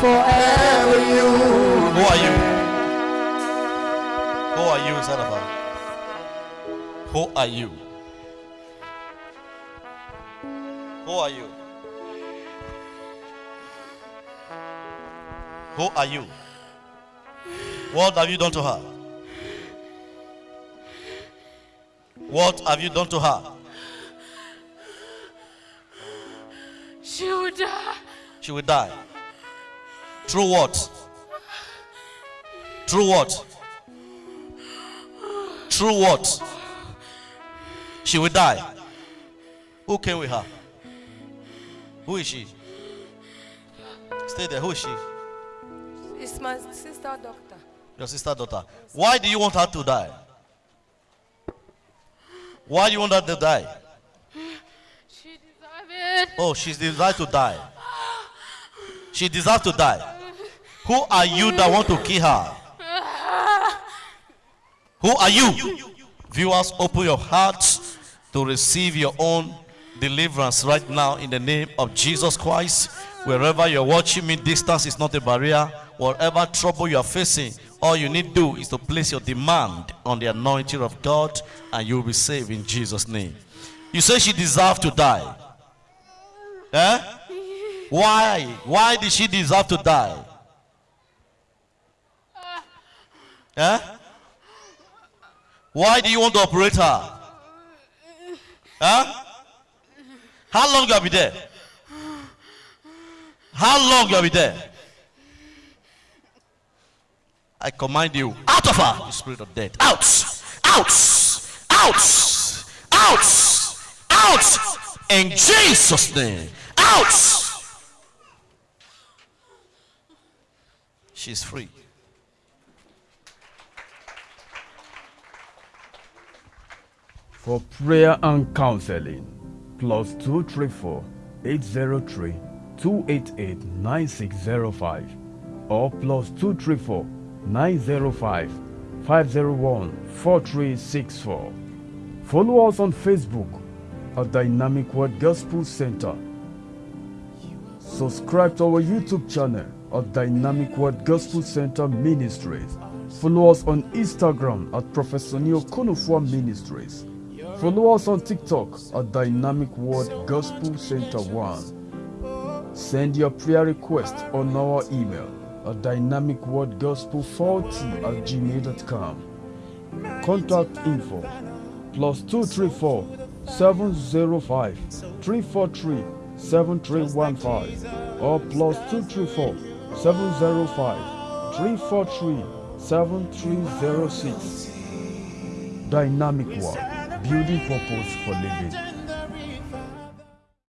forever you. Who are you? Who are you instead of Who are you? Who are you? Who are you? What have you done to her? What have you done to her? She will die. She will die. Through what? Through what? Through what? She will die. Who came with her? Who is she? Stay there. Who is she? It's my sister doctor. Your sister daughter. Why do you want her to die? Why do you want her to die? She deserves it. Oh, she deserves to die. She deserves to die. Who are you that want to kill her? Who are you? Viewers, open your hearts to receive your own deliverance right now in the name of Jesus Christ. Wherever you're watching me, distance is not a barrier. Whatever trouble you are facing, all you need to do is to place your demand on the anointing of God and you will be saved in Jesus' name. You say she deserved to die. Eh? Why? Why did she deserve to die? Eh? Why do you want the operator? Huh? How long you will be there? How long you will be there? I command you out of her, you spirit of death. Out! Out! Out! Out! Out! In Jesus' name. Out! She's free. For prayer and counseling, plus 234 803 288 9605 or plus 234 905 501 4364. Follow us on Facebook at Dynamic Word Gospel Center. Subscribe to our YouTube channel at Dynamic Word Gospel Center Ministries. Follow us on Instagram at Professor Neo Ministries. Follow us on TikTok at Dynamic Word Gospel Center 1. Send your prayer request on our email at dynamicwordgospel40 at gmail.com. Contact info plus 234 705 343 7315 or plus 234 705 343 7306. Dynamic Word, building purpose for living.